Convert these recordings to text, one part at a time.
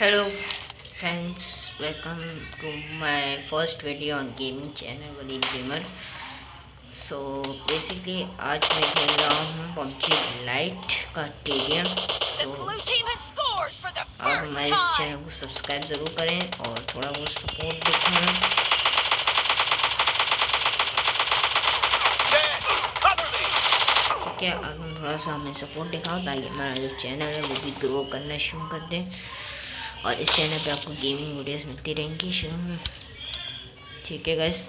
Hello friends welcome to my first video on gaming channel Walid gamer so basically आज मैं खेल रहा हूँ पबजी लाइट का टेरियम तो आप हमारे इस चैनल को सब्सक्राइब ज़रूर करें और थोड़ा बहुत सपोर्ट दिखाएँ ठीक है अब थोड़ा सा हमें सपोर्ट दिखाओ ताकि हमारा जो चैनल है वो भी ग्रो करना शुरू कर दें। और इस चैनल पे आपको गेमिंग वीडियोस मिलती रहेंगी शुरू में। ठीक है गैस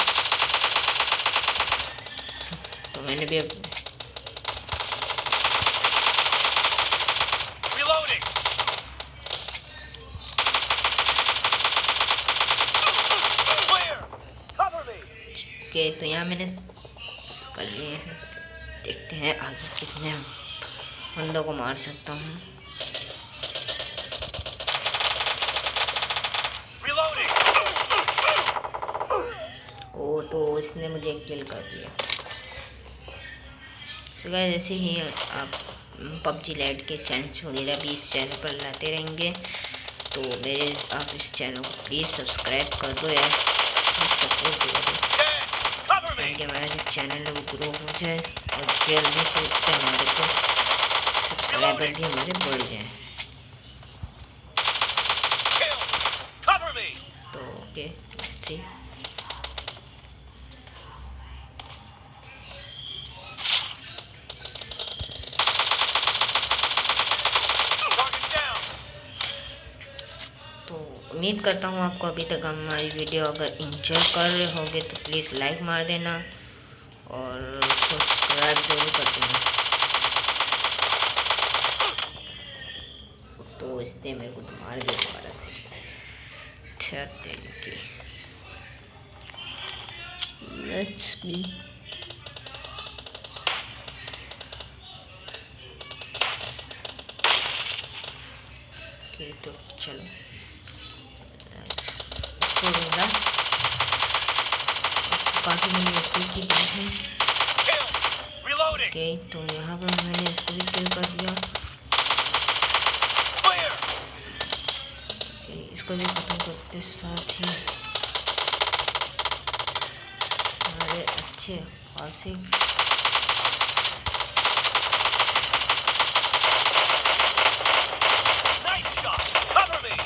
तो मैंने भी अब ओके तो यहाँ मैंने कर लिए हैं। देखते हैं आगे कितने बंदों को मार सकता हूँ। इसने मुझे किल कर दिया। सो so जैसे ही आप पबजी लाइट के चैनल्स वगैरह भी इस चैनल पर लाते रहेंगे। तो मेरे आप इस चैनल को प्लीज़ सब्सक्राइब कर दो यार। सपोर्ट ताकि हमारा जो चैनल है वो ग्रो हो जाए और जल्दी से इस पर हमारे को सब्सक्राइबर भी हमारे बढ़ जाए। तो ओके उम्मीद करता हूँ आपको अभी तक हमारी वीडियो अगर इंजॉय कर रहे होंगे तो प्लीज़ लाइक मार देना और सब्सक्राइब ज़रूर कर देना। तो इसने मेरे को मार दिया दोबारा से। तरीके लेट्स बी तो चलो। छोड़ूँगा काफ़ी मैंने ओके की है ओके तो यहाँ पर मैंने इसको भी किल कर दिया। ओके इसको भी खत्म करते साथ ही। हमारे अच्छे खासे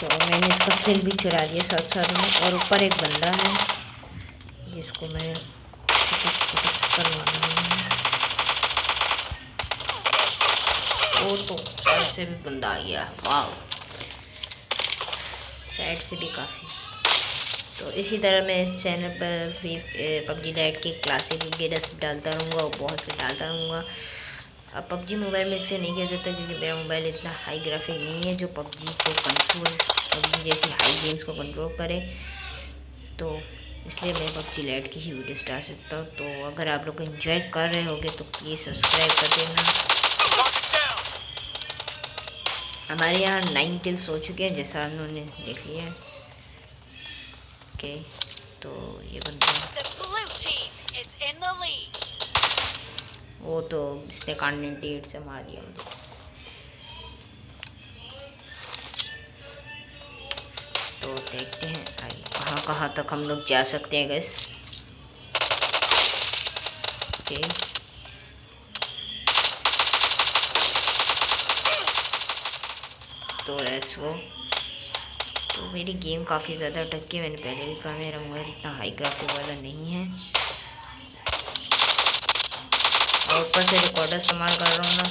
तो मैंने इसका किल भी चुरा लिया साथ साथ में, और ऊपर एक बंदा है, जिसको मैं करवाना है। वो तो साइड से भी बंदा आ गया। वाह साइड से भी काफ़ी। तो इसी तरह मैं इस चैनल पर फ्री पबजी लाइट के क्लासिक वगैरह डालता रहूँगा और बहुत से डालता रहूँगा। पबजी मोबाइल में इसलिए नहीं कह सकता क्योंकि मेरा मोबाइल इतना हाई ग्राफिक नहीं है जो पबजी को कंट्रोल पबजी जैसी हाई गेम्स को कंट्रोल करे। तो इसलिए मैं पबजी लाइट की ही वीडियो डाल सकता हूँ। तो अगर आप लोग इन्जॉय कर रहे होगे तो प्लीज़ सब्सक्राइब कर देना। हमारे यहाँ नाइन किल्स हो चुके हैं, जैसा उन्होंने देख लिया है। ओके तो ये बंदा वो तो इसने कॉन्टिनेंटी एट से मार दिया। मुझे तो देखते हैं आगे कहाँ कहाँ तक हम लोग जा सकते हैं गैस ओके तो लेट्स गो तो मेरी गेम काफ़ी ज़्यादा अटक है मैंने पहले भी कहा मेरा मोबाइल इतना हाई ग्राफिक वाला नहीं है। और ऊपर से रिकॉर्डर इस्तेमाल कर रहा हूँ ना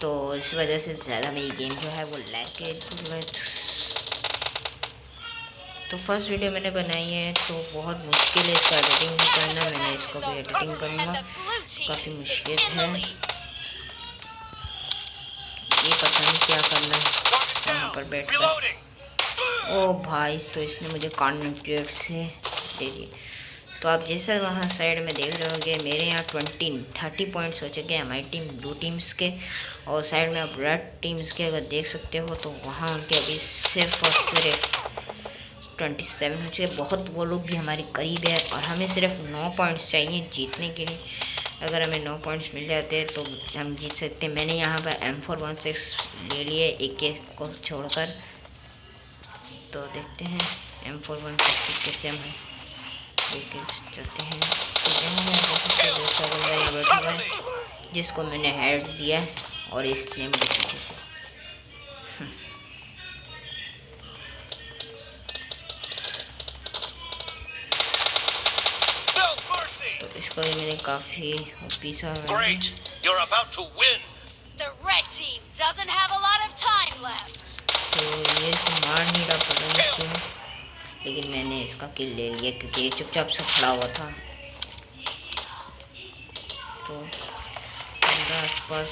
तो इस वजह से ज़्यादा मेरी गेम जो है वो लैग के तो फ़र्स्ट वीडियो मैंने बनाई है तो बहुत मुश्किल है इसको एडिटिंग करना, मैंने इसको भी एडिटिंग करूँगा। काफ़ी मुश्किल है। ये पता नहीं क्या करना है वहाँ पर बैठ कर। ओ भाई तो इसने मुझे कॉन्ट्रेक्ट से दे दिए। तो आप जैसा वहाँ साइड में देख रहे होंगे, मेरे यहाँ ट्वेंटी थर्टी पॉइंट्स हो चुके हैं हमारी टीम ब्लू टीम्स के। और साइड में आप रेड टीम्स के अगर देख सकते हो तो वहाँ उनके अभी सिर्फ़ और सिर्फ़ ट्वेंटी सेवन हो चुके बहुत वो लोग भी हमारे करीब है और हमें सिर्फ़ नौ पॉइंट्स चाहिए जीतने के लिए। अगर हमें नौ पॉइंट्स मिल जाते हैं तो हम जीत सकते हैं। मैंने यहाँ पर एम फोर वन सिक्स ले लिए एक एक को छोड़कर। तो देखते हैं एम फोर वन सिक्स कैसे हम है चलते हैं यहाँ बैठा हुआ जिसको मैंने हेड दिया और इसने मेरे पीछे से तो इसको भी मैंने काफ़ी पीसा Great, you're about to win. The red team doesn't have a lot of time left. तो ये मार नहीं रहा पता नहीं क्यों लेकिन मैंने इसका किल ले लिया क्योंकि ये चुपचाप से खड़ा हुआ था। तो मेरा आसपास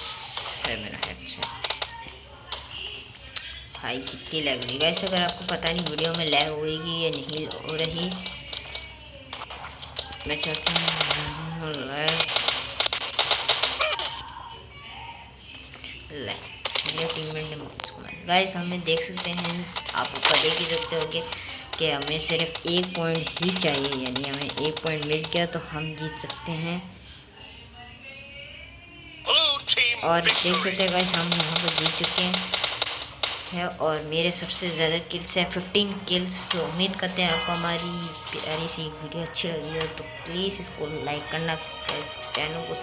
है मेरा हेडसेट भाई कितनी लग रही है अगर आपको पता नहीं वीडियो में लैग होएगी या नहीं, हो रही, मैं चाहता हूँ ने उसको मारा गाइस हमें देख सकते हैं आप ऊपर देख ही सकते हो कि कि हमें सिर्फ़ एक पॉइंट ही चाहिए यानी हमें एक पॉइंट मिल गया तो हम जीत सकते हैं। और देख सकते हैं गाइस हम यहाँ पर जीत चुके हैं। है और मेरे सबसे ज़्यादा किल्स हैं फिफ्टीन किल्स तो उम्मीद करते हैं आपको हमारी प्यारी सी वीडियो अच्छी लगी है तो प्लीज़ इसको लाइक करना चैनल को